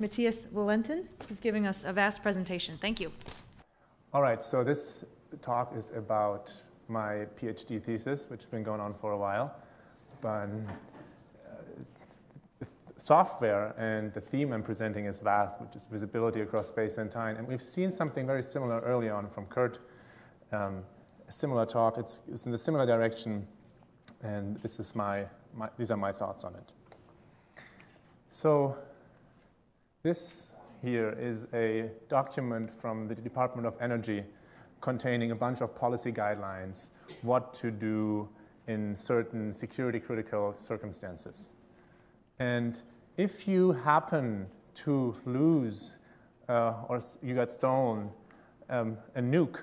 Matthias Vallentin, who's giving us a vast presentation. Thank you. All right, so this talk is about my PhD thesis, which has been going on for a while. But uh, software and the theme I'm presenting is VAST, which is visibility across space and time. And we've seen something very similar early on from Kurt, um, a similar talk. It's, it's in the similar direction, and this is my, my, these are my thoughts on it. So this here is a document from the Department of Energy containing a bunch of policy guidelines, what to do in certain security critical circumstances. And if you happen to lose uh, or you got stolen um, a nuke,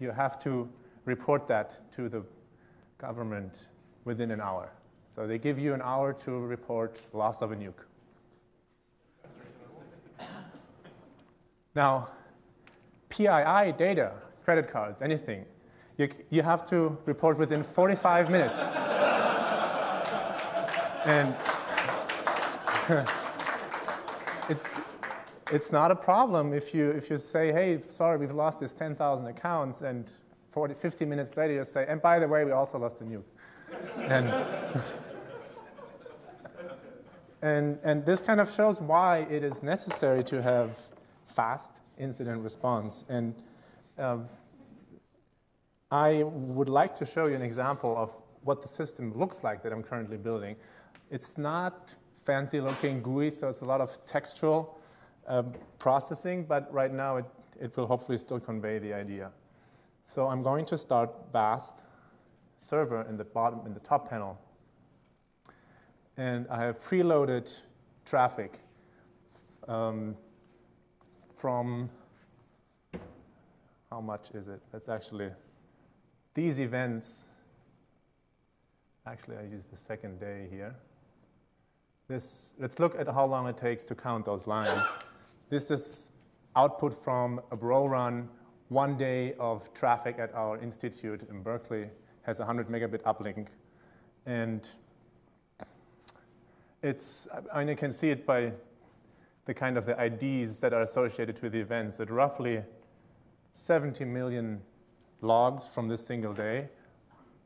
you have to report that to the government within an hour. So they give you an hour to report loss of a nuke. Now, PII data, credit cards, anything, you, you have to report within 45 minutes. and it, it's not a problem if you, if you say, hey, sorry, we've lost this 10,000 accounts, and 40, 50 minutes later you say, and by the way, we also lost a nuke. and, and, and this kind of shows why it is necessary to have fast incident response. And um, I would like to show you an example of what the system looks like that I'm currently building. It's not fancy looking GUI, so it's a lot of textual uh, processing, but right now it, it will hopefully still convey the idea. So I'm going to start VAST server in the bottom, in the top panel. And I have preloaded traffic um, from, how much is it? That's actually, these events, actually I use the second day here. This, let's look at how long it takes to count those lines. This is output from a bro run, one day of traffic at our institute in Berkeley has a 100 megabit uplink. And it's, I mean, you can see it by the kind of the IDs that are associated with the events, that roughly 70 million logs from this single day.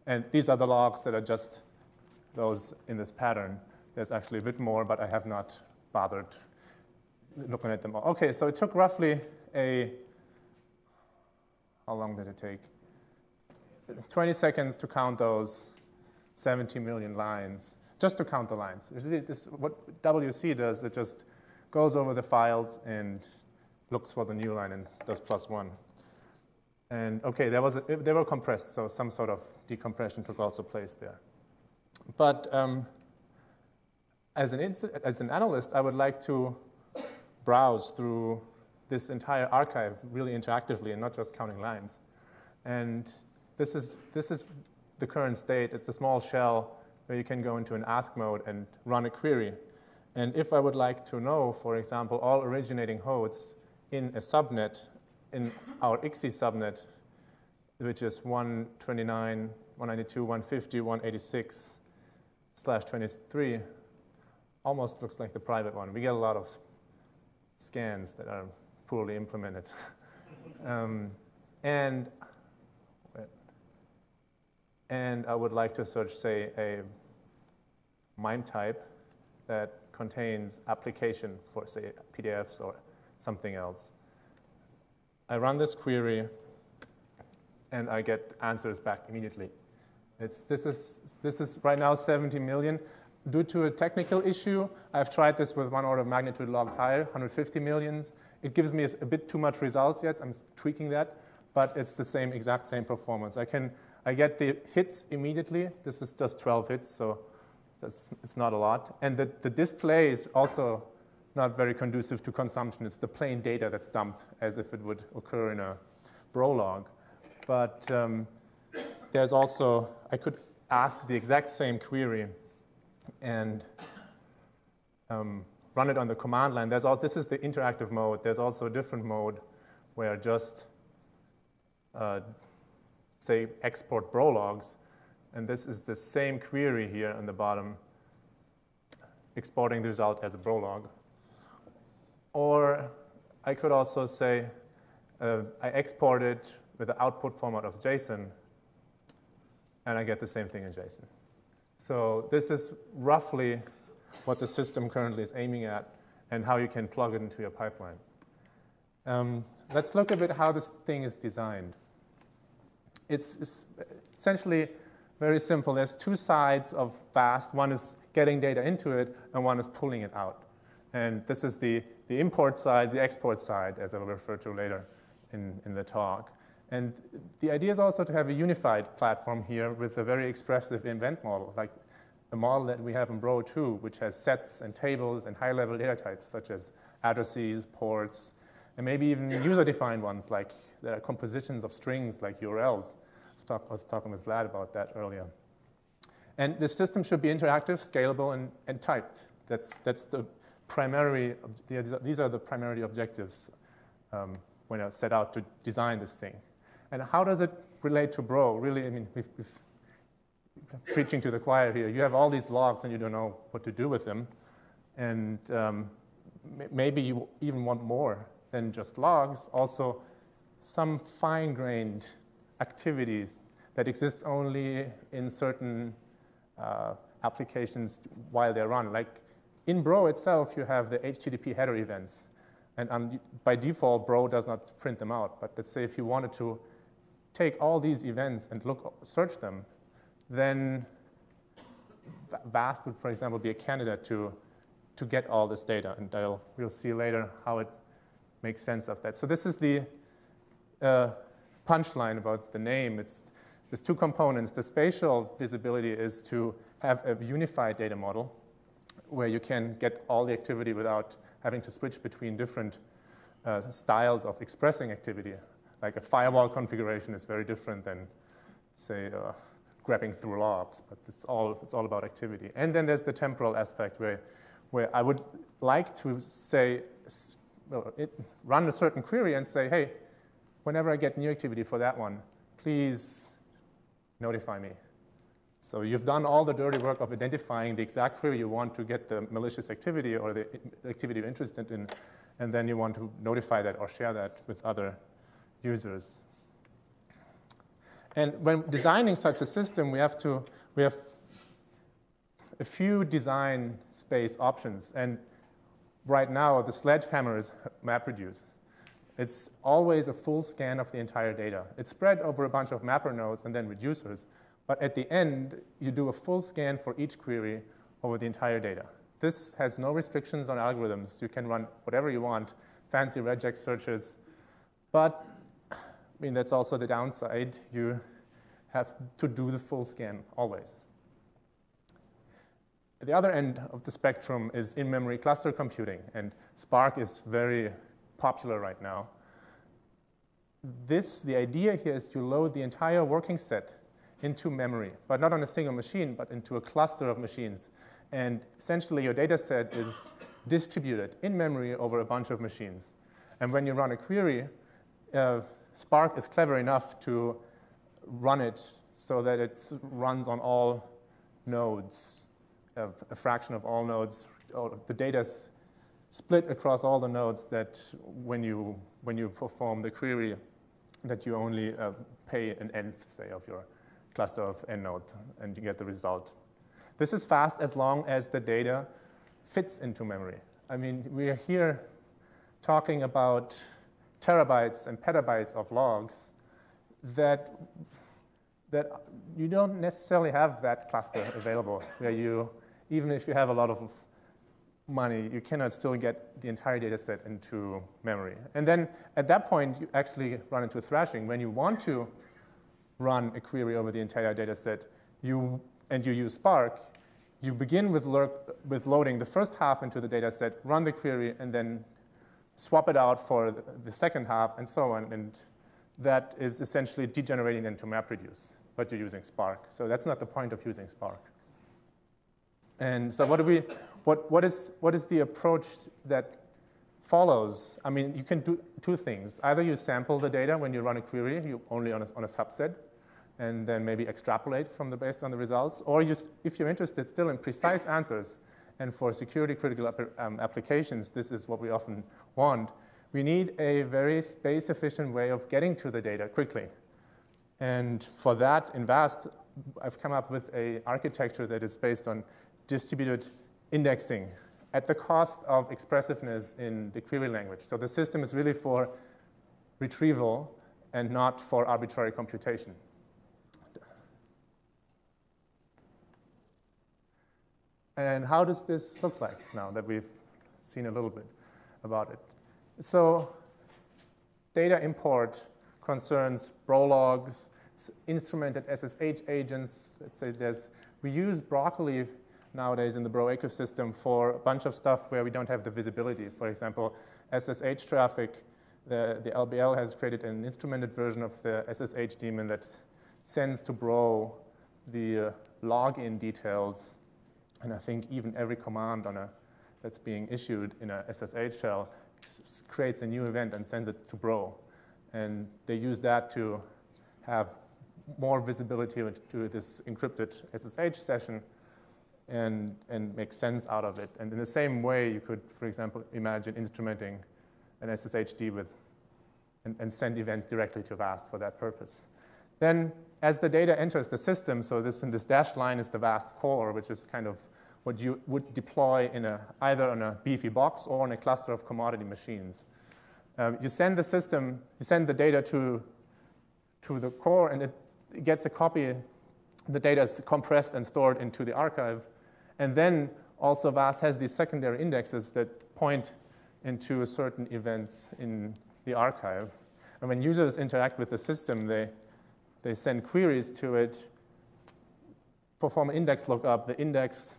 And these are the logs that are just those in this pattern. There's actually a bit more, but I have not bothered looking at them all. Okay, so it took roughly a, how long did it take? 20 seconds to count those 70 million lines, just to count the lines. This, what WC does, it just goes over the files and looks for the new line and does plus one. And okay, there was a, they were compressed, so some sort of decompression took also place there. But um, as, an as an analyst, I would like to browse through this entire archive really interactively and not just counting lines. And this is, this is the current state. It's a small shell where you can go into an ask mode and run a query. And if I would like to know, for example, all originating hosts in a subnet, in our ICSI subnet, which is 129, 192, 150, 186 slash 23, almost looks like the private one. We get a lot of scans that are poorly implemented. um, and, and I would like to search, say, a MIME type that contains application for, say, PDFs or something else. I run this query, and I get answers back immediately. It's, this, is, this is right now 70 million. Due to a technical issue, I've tried this with one order of magnitude logs higher, 150 millions. It gives me a bit too much results yet. I'm tweaking that, but it's the same exact same performance. I can I get the hits immediately. This is just 12 hits, so that's, it's not a lot. And the, the display is also not very conducive to consumption. It's the plain data that's dumped as if it would occur in a Brolog. But um, there's also, I could ask the exact same query and um, run it on the command line. There's all, this is the interactive mode. There's also a different mode where just, uh, say, export Brologs and this is the same query here on the bottom, exporting the result as a Brolog. Or I could also say uh, I export it with the output format of JSON, and I get the same thing in JSON. So this is roughly what the system currently is aiming at and how you can plug it into your pipeline. Um, let's look a bit how this thing is designed. It's, it's, essentially very simple. There's two sides of VAST. One is getting data into it, and one is pulling it out. And this is the, the import side, the export side, as I'll refer to later in, in the talk. And the idea is also to have a unified platform here with a very expressive event model, like the model that we have in Bro 2, which has sets and tables and high-level data types, such as addresses, ports, and maybe even user-defined ones, like compositions of strings like URLs. I was talking with Vlad about that earlier. And the system should be interactive, scalable, and, and typed. That's, that's the primary, these are the primary objectives um, when I set out to design this thing. And how does it relate to Bro? Really, I mean, we've, we've preaching to the choir here. You have all these logs and you don't know what to do with them. And um, maybe you even want more than just logs, also some fine-grained activities that exist only in certain uh, applications while they're run. Like in Bro itself, you have the HTTP header events. And um, by default, Bro does not print them out. But let's say if you wanted to take all these events and look, search them, then VAST would, for example, be a candidate to, to get all this data. And I'll, we'll see later how it makes sense of that. So this is the uh, punchline about the name. It's, there's two components. The spatial visibility is to have a unified data model where you can get all the activity without having to switch between different uh, styles of expressing activity. Like a firewall configuration is very different than, say, uh, grabbing through logs, but it's all, it's all about activity. And then there's the temporal aspect where, where I would like to say, well, it, run a certain query and say, hey, whenever I get new activity for that one, please notify me. So you've done all the dirty work of identifying the exact query you want to get the malicious activity or the activity you're interested in, and then you want to notify that or share that with other users. And when designing such a system, we have to, we have a few design space options. And right now, the sledgehammer is MapReduce. It's always a full scan of the entire data. It's spread over a bunch of mapper nodes and then reducers. But at the end, you do a full scan for each query over the entire data. This has no restrictions on algorithms. You can run whatever you want, fancy regex searches. But I mean, that's also the downside. You have to do the full scan always. The other end of the spectrum is in-memory cluster computing, and Spark is very popular right now. This, the idea here is to load the entire working set into memory, but not on a single machine, but into a cluster of machines. And essentially, your data set is distributed in memory over a bunch of machines. And when you run a query, uh, Spark is clever enough to run it so that it runs on all nodes, a, a fraction of all nodes. The data is split across all the nodes that when you, when you perform the query, that you only uh, pay an nth, say, of your cluster of n nodes, and you get the result. This is fast as long as the data fits into memory. I mean, we are here talking about terabytes and petabytes of logs that, that you don't necessarily have that cluster available where you, even if you have a lot of money, you cannot still get the entire data set into memory. And then at that point, you actually run into thrashing. When you want to run a query over the entire data set, you, and you use Spark, you begin with, with loading the first half into the data set, run the query, and then swap it out for the second half, and so on. And that is essentially degenerating into MapReduce, but you're using Spark. So that's not the point of using Spark. And so what do we, what, what, is, what is the approach that follows? I mean, you can do two things. Either you sample the data when you run a query, you only on a, on a subset, and then maybe extrapolate from the based on the results, or you, if you're interested still in precise answers, and for security critical um, applications, this is what we often want. We need a very space efficient way of getting to the data quickly. And for that, in VAST, I've come up with a architecture that is based on distributed indexing at the cost of expressiveness in the query language. So the system is really for retrieval and not for arbitrary computation. And how does this look like now that we've seen a little bit about it? So data import concerns brologs, instrumented SSH agents. Let's say there's, we use Broccoli nowadays in the Bro ecosystem for a bunch of stuff where we don't have the visibility. For example, SSH traffic, the, the LBL has created an instrumented version of the SSH daemon that sends to Bro the uh, login details and I think even every command on a, that's being issued in a SSH shell creates a new event and sends it to Bro. And they use that to have more visibility to this encrypted SSH session and, and make sense out of it. And in the same way, you could, for example, imagine instrumenting an SSHD with and, and send events directly to VAST for that purpose. Then as the data enters the system, so this in this dashed line is the VAST core, which is kind of what you would deploy in a, either on a beefy box or on a cluster of commodity machines. Uh, you send the system, you send the data to, to the core, and it gets a copy. The data is compressed and stored into the archive. And then also VAST has these secondary indexes that point into certain events in the archive. And when users interact with the system, they, they send queries to it, perform an index lookup. The index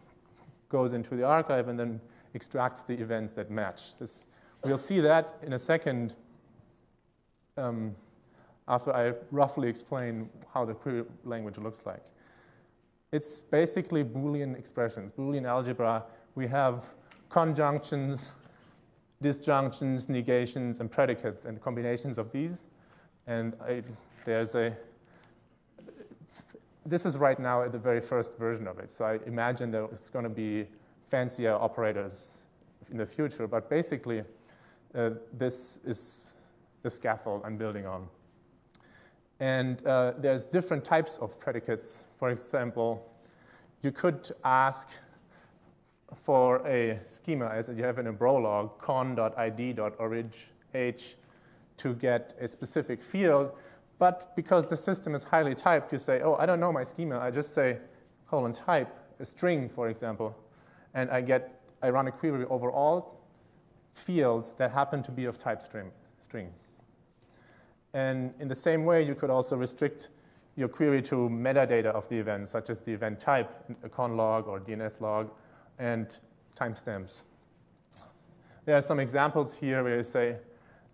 goes into the archive and then extracts the events that match. This, we'll see that in a second um, after I roughly explain how the query language looks like. It's basically Boolean expressions, Boolean algebra. We have conjunctions, disjunctions, negations, and predicates, and combinations of these. And I, there's a this is right now at the very first version of it. So I imagine there's going to be fancier operators in the future. But basically, uh, this is the scaffold I'm building on. And uh, there's different types of predicates. For example, you could ask for a schema, as you have in a Brolog, con.id.orig to get a specific field. But because the system is highly typed, you say, oh, I don't know my schema. I just say colon type, a string, for example, and I get, I run a query over all fields that happen to be of type string. And in the same way, you could also restrict your query to metadata of the event, such as the event type, a con log or DNS log, and timestamps. There are some examples here where you say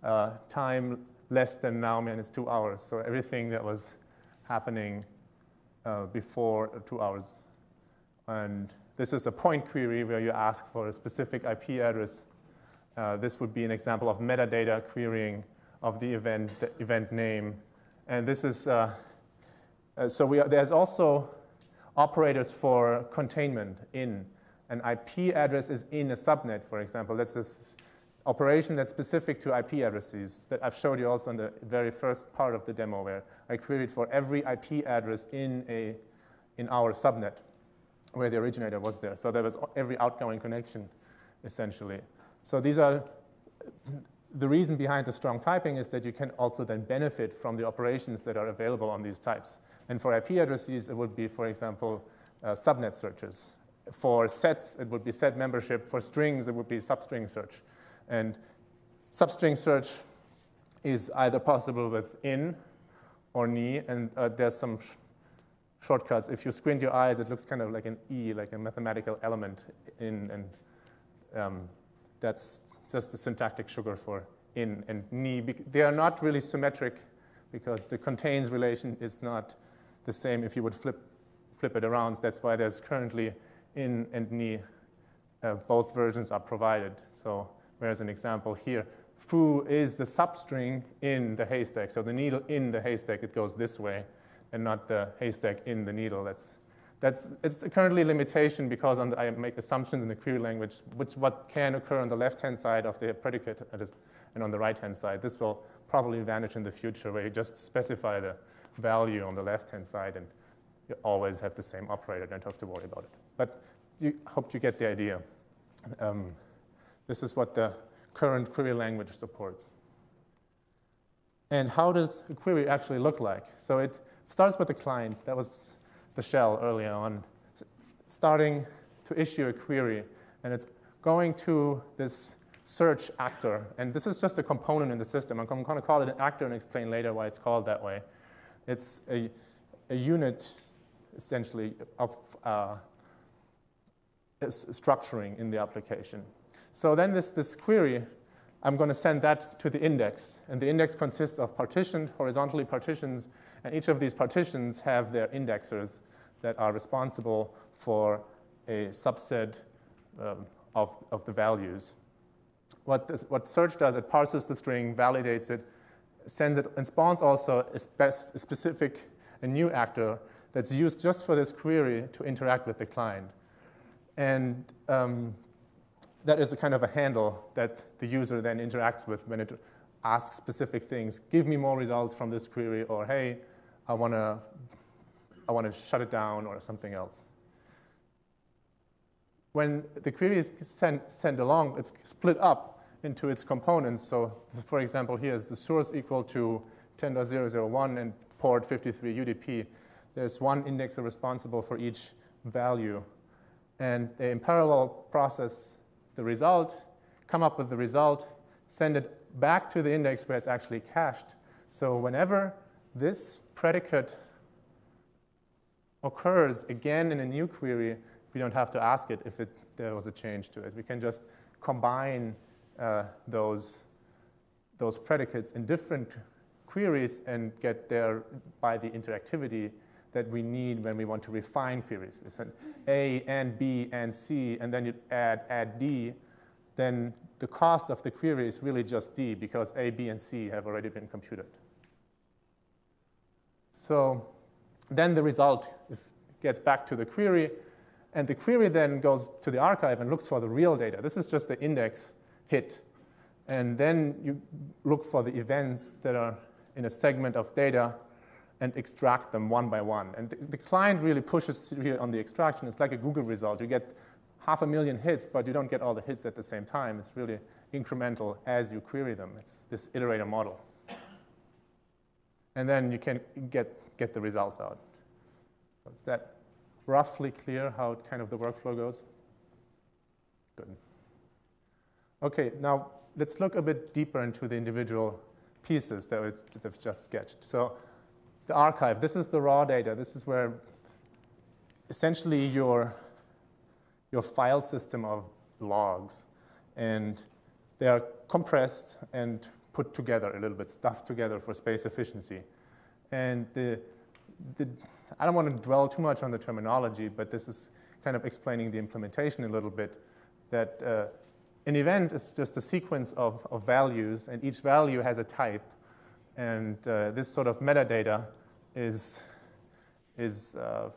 uh, time less than now minus two hours. So everything that was happening uh, before two hours. And this is a point query where you ask for a specific IP address. Uh, this would be an example of metadata querying of the event, the event name. And this is, uh, uh so we are, there's also operators for containment in. An IP address is in a subnet, for example. That's just operation that's specific to IP addresses that I've showed you also in the very first part of the demo where I queried for every IP address in, a, in our subnet where the originator was there. So there was every outgoing connection, essentially. So these are, the reason behind the strong typing is that you can also then benefit from the operations that are available on these types. And for IP addresses, it would be, for example, uh, subnet searches. For sets, it would be set membership. For strings, it would be substring search. And substring search is either possible with in or ni, and uh, there's some sh shortcuts. If you squint your eyes, it looks kind of like an e, like a mathematical element in, and um, that's just the syntactic sugar for in and ni. They are not really symmetric because the contains relation is not the same if you would flip, flip it around. That's why there's currently in and ni. Uh, both versions are provided. So Whereas an example here, foo is the substring in the haystack. So the needle in the haystack, it goes this way, and not the haystack in the needle. That's That's it's currently a limitation because the, I make assumptions in the query language, which what can occur on the left-hand side of the predicate and on the right-hand side. This will probably vanish in the future where you just specify the value on the left-hand side and you always have the same operator, don't have to worry about it. But you hope you get the idea. Um, this is what the current query language supports. And how does a query actually look like? So it starts with the client. That was the shell earlier on, starting to issue a query. And it's going to this search actor. And this is just a component in the system. I'm going to call it an actor and explain later why it's called that way. It's a, a unit, essentially, of uh, structuring in the application. So then this, this query, I'm going to send that to the index. And the index consists of partitioned, horizontally partitions, and each of these partitions have their indexers that are responsible for a subset um, of, of the values. What, this, what search does, it parses the string, validates it, sends it, and spawns also a, spe a specific, a new actor that's used just for this query to interact with the client. And um, that is a kind of a handle that the user then interacts with when it asks specific things. Give me more results from this query, or hey, I want to I want to shut it down or something else. When the query is sent, sent along, it's split up into its components. So, for example, here is the source equal to 10.001 and port 53 UDP. There's one indexer responsible for each value. And they in parallel process the result, come up with the result, send it back to the index where it's actually cached. So whenever this predicate occurs again in a new query, we don't have to ask it if it, there was a change to it. We can just combine uh, those, those predicates in different queries and get there by the interactivity that we need when we want to refine queries. We said A and B and C, and then you add, add D, then the cost of the query is really just D because A, B, and C have already been computed. So then the result is, gets back to the query, and the query then goes to the archive and looks for the real data. This is just the index hit. And then you look for the events that are in a segment of data and extract them one by one. And the, the client really pushes on the extraction. It's like a Google result. You get half a million hits, but you don't get all the hits at the same time. It's really incremental as you query them. It's this iterator model. And then you can get get the results out. So is that roughly clear how kind of the workflow goes? Good. Okay, now let's look a bit deeper into the individual pieces that we've just sketched. So the archive, this is the raw data. This is where essentially your, your file system of logs. And they are compressed and put together a little bit, stuffed together for space efficiency. And the, the, I don't want to dwell too much on the terminology, but this is kind of explaining the implementation a little bit, that uh, an event is just a sequence of, of values, and each value has a type. And uh, this sort of metadata is, is uh,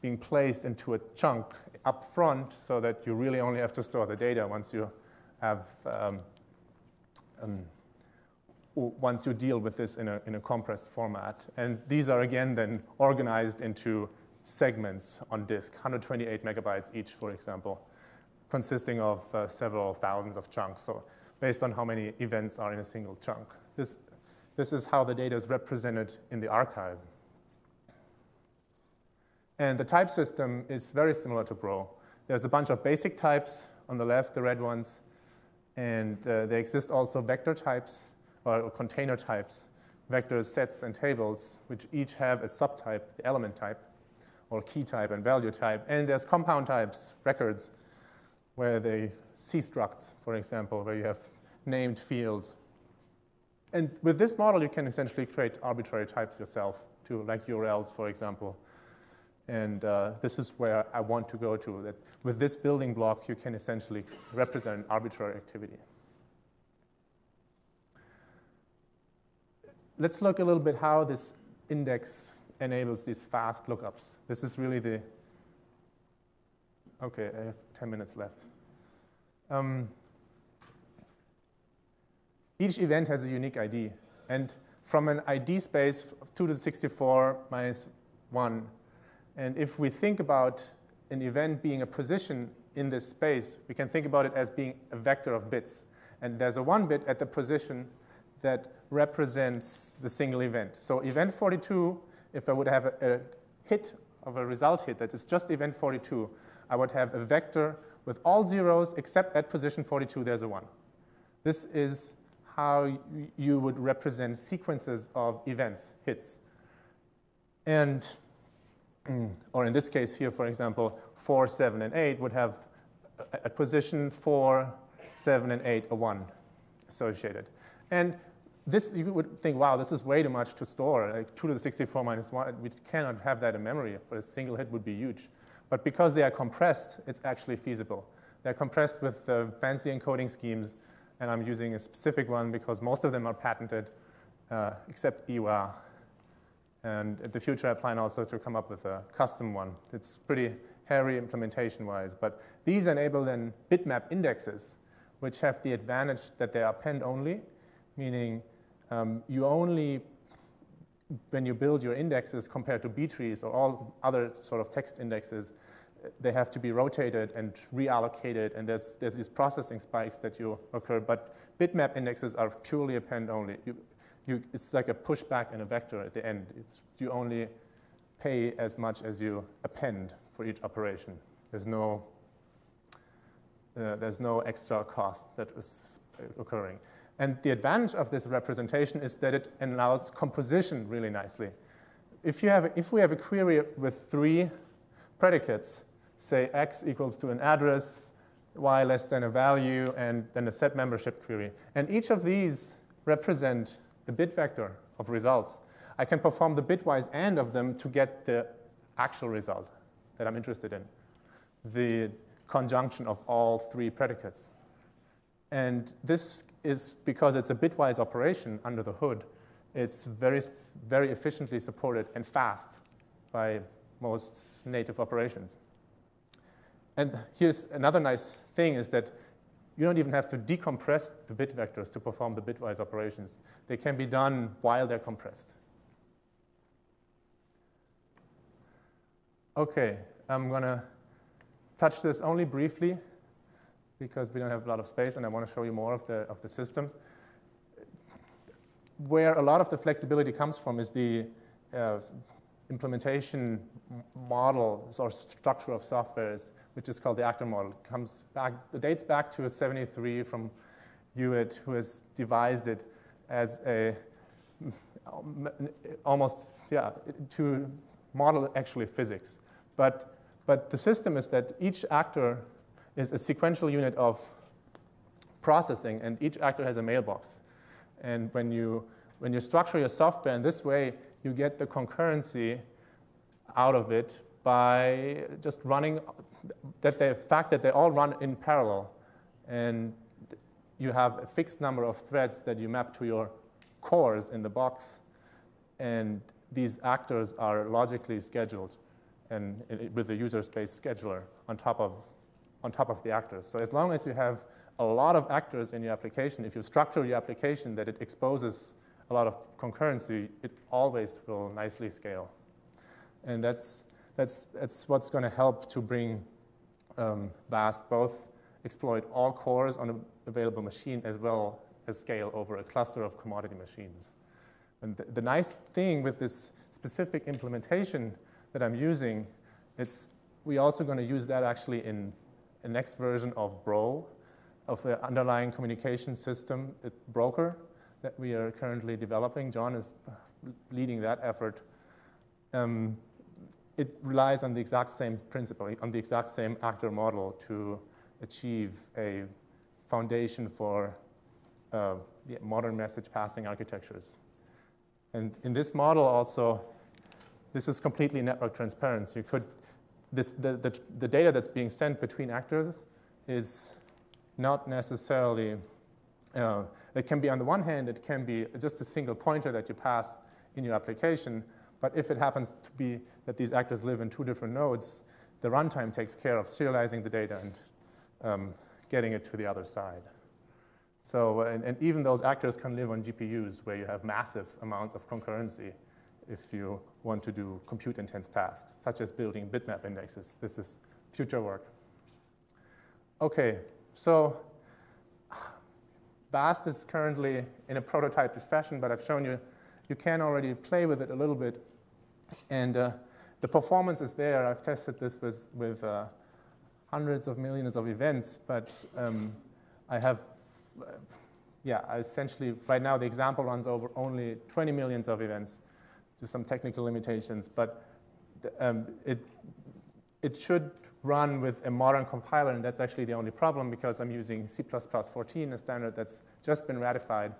being placed into a chunk up front so that you really only have to store the data once you have um, um, once you deal with this in a, in a compressed format. And these are again then organized into segments on disk, 128 megabytes each, for example, consisting of uh, several thousands of chunks. So based on how many events are in a single chunk. This, this is how the data is represented in the archive. And the type system is very similar to Bro. There's a bunch of basic types on the left, the red ones, and uh, there exist also vector types or container types, vectors, sets, and tables, which each have a subtype, the element type, or key type and value type. And there's compound types, records, where they C structs, for example, where you have named fields. And with this model, you can essentially create arbitrary types yourself, to like URLs, for example. And uh, this is where I want to go to, that with this building block, you can essentially represent arbitrary activity. let's look a little bit how this index enables these fast lookups. This is really the, okay, I have 10 minutes left. Um, each event has a unique ID. And from an ID space, 2 to the 64 minus 1. And if we think about an event being a position in this space, we can think about it as being a vector of bits. And there's a one bit at the position that represents the single event. So event 42, if I would have a, a hit of a result hit that is just event 42, I would have a vector with all zeros except at position 42 there's a 1. This is how you would represent sequences of events, hits. And, mm, or in this case here, for example, 4, 7, and 8 would have at position 4, 7, and 8 a 1 associated. And this, you would think, wow, this is way too much to store. Like 2 to the 64 minus 1, we cannot have that in memory. For a single hit would be huge. But because they are compressed, it's actually feasible. They're compressed with the fancy encoding schemes, and I'm using a specific one because most of them are patented, uh, except EWAH. And in the future, I plan also to come up with a custom one. It's pretty hairy implementation-wise, but these enable then bitmap indexes, which have the advantage that they are append-only, meaning um, you only, when you build your indexes compared to B trees or all other sort of text indexes, they have to be rotated and reallocated, and there's, there's these processing spikes that you occur. But bitmap indexes are purely append only. You, you, it's like a pushback and a vector at the end. It's, you only pay as much as you append for each operation. There's no, uh, there's no extra cost that is occurring. And the advantage of this representation is that it allows composition really nicely. If, you have, if we have a query with three predicates, say x equals to an address, y less than a value, and then a set membership query, and each of these represent a bit vector of results, I can perform the bitwise AND of them to get the actual result that I'm interested in, the conjunction of all three predicates. And this is because it's a bitwise operation under the hood. It's very, very efficiently supported and fast by most native operations. And here's another nice thing is that you don't even have to decompress the bit vectors to perform the bitwise operations. They can be done while they're compressed. Okay, I'm going to touch this only briefly because we don't have a lot of space and I want to show you more of the, of the system. Where a lot of the flexibility comes from is the uh, implementation model or structure of softwares, which is called the actor model. Comes back, dates back to 73 from Hewitt, who has devised it as a almost, yeah, to model actually physics. But, but the system is that each actor is a sequential unit of processing, and each actor has a mailbox. And when you, when you structure your software in this way, you get the concurrency out of it by just running, that the fact that they all run in parallel. And you have a fixed number of threads that you map to your cores in the box. And these actors are logically scheduled and with the user space scheduler on top of on top of the actors. So as long as you have a lot of actors in your application, if you structure your application that it exposes a lot of concurrency, it always will nicely scale. And that's, that's, that's what's going to help to bring um, VAST both exploit all cores on an available machine as well as scale over a cluster of commodity machines. And the, the nice thing with this specific implementation that I'm using, it's we're also going to use that actually in a next version of Bro, of the underlying communication system, it, Broker, that we are currently developing. John is leading that effort. Um, it relies on the exact same principle, on the exact same actor model to achieve a foundation for uh, modern message passing architectures. And in this model also, this is completely network transparent. You could, this, the, the, the data that's being sent between actors is not necessarily, uh, it can be on the one hand, it can be just a single pointer that you pass in your application, But if it happens to be that these actors live in two different nodes, the runtime takes care of serializing the data and um, getting it to the other side. So, and, and, even those actors can live on GPUs where you have massive amounts of concurrency if you want to do compute intense tasks, such as building bitmap indexes. This is future work. Okay, so VAST is currently in a prototype fashion, but I've shown you you can already play with it a little bit. And uh, the performance is there. I've tested this with, with uh, hundreds of millions of events, but um, I have, uh, yeah, essentially, right now the example runs over only 20 millions of events to some technical limitations, but um, it, it should run with a modern compiler, and that's actually the only problem because I'm using C++14, a standard that's just been ratified.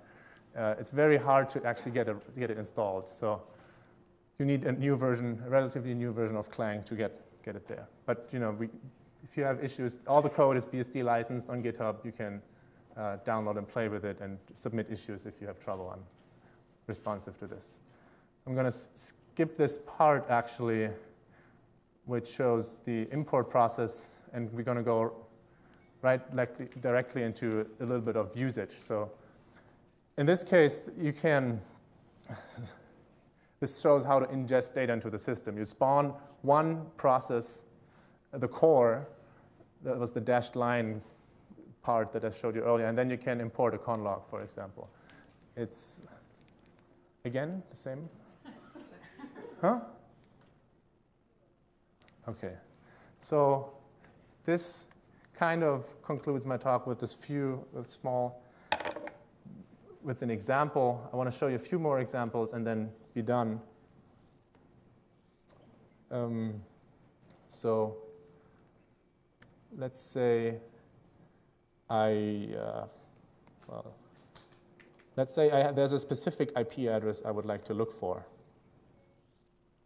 Uh, it's very hard to actually get, a, get it installed. So you need a new version, a relatively new version of Clang to get, get it there. But you know, we, if you have issues, all the code is BSD licensed on GitHub. You can uh, download and play with it and submit issues if you have trouble on responsive to this. I'm going to skip this part actually which shows the import process, and we're going to go right like, directly into a little bit of usage. So in this case, you can, this shows how to ingest data into the system. You spawn one process, the core, that was the dashed line part that I showed you earlier, and then you can import a conlog, for example. It's, again, the same? huh? Okay, so this kind of concludes my talk with this few, with small, with an example. I want to show you a few more examples and then be done. Um, so let's say I, uh, well, let's say I, there's a specific IP address I would like to look for.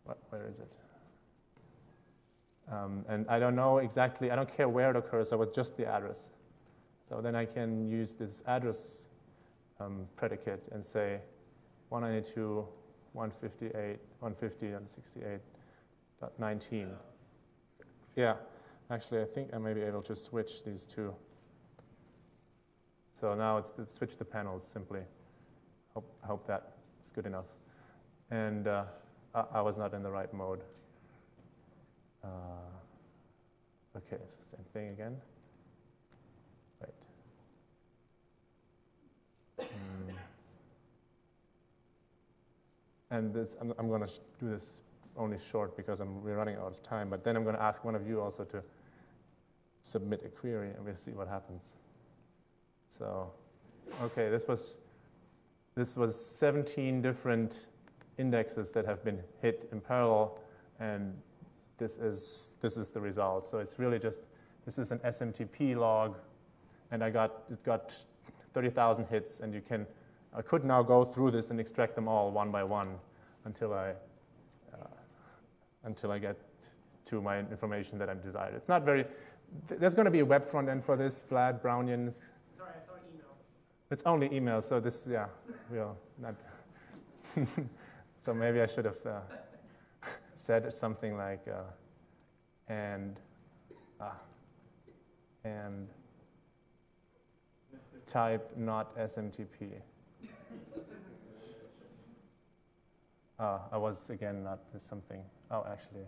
Where is it? Um, and I don't know exactly, I don't care where it occurs, I was just the address. So then I can use this address um, predicate and say 192, 158, 150, and 68.19. Yeah, actually, I think I may be able to switch these two. So now it's to switch the panels simply. Hope, hope that is good enough. And uh, I, I was not in the right mode. Uh, okay, same thing again. Right. Mm. And this, I'm, I'm going to do this only short because I'm, we're running out of time, but then I'm going to ask one of you also to submit a query and we'll see what happens. So, okay, this was, this was 17 different indexes that have been hit in parallel and this is, this is the result. So it's really just, this is an SMTP log, and I got, it got 30,000 hits, and you can, I could now go through this and extract them all one by one until I, uh, until I get to my information that I'm desired. It's not very, there's going to be a web front end for this, Vlad, Brownian. Sorry, it's on email. It's only email, so this, yeah, we'll not. so maybe I should have. Uh, said something like, uh, and, uh, and type not SMTP. Uh, I was again not something. Oh, actually,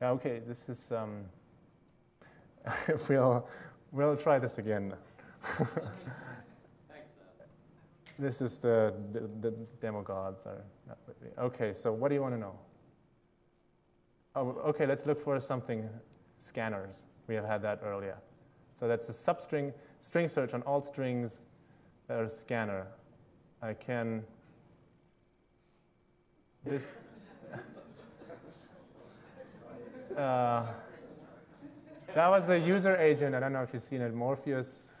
yeah, okay. This is. Um, we'll we'll try this again. This is the, the, the demo gods are not with me. Okay, so what do you want to know? Oh, okay, let's look for something, scanners. We have had that earlier. So that's a substring, string search on all strings that are scanner. I can, this, uh, that was the user agent. I don't know if you've seen it, Morfeus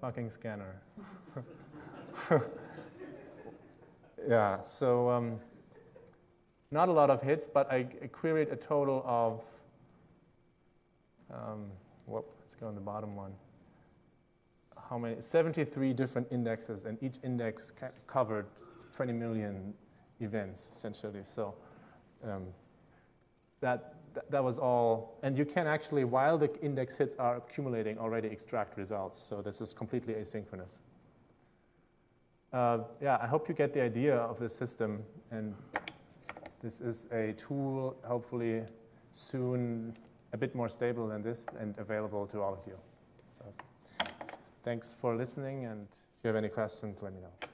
fucking scanner. yeah, so, um, not a lot of hits, but I, I queried a total of, um, whoop, let's go on the bottom one. How many? 73 different indexes, and each index covered 20 million events, essentially. So um, that, that, that was all. And you can actually, while the index hits are accumulating, already extract results. So this is completely asynchronous. Uh, yeah, I hope you get the idea of this system. And this is a tool, hopefully soon a bit more stable than this and available to all of you. So thanks for listening. And if you have any questions, let me know.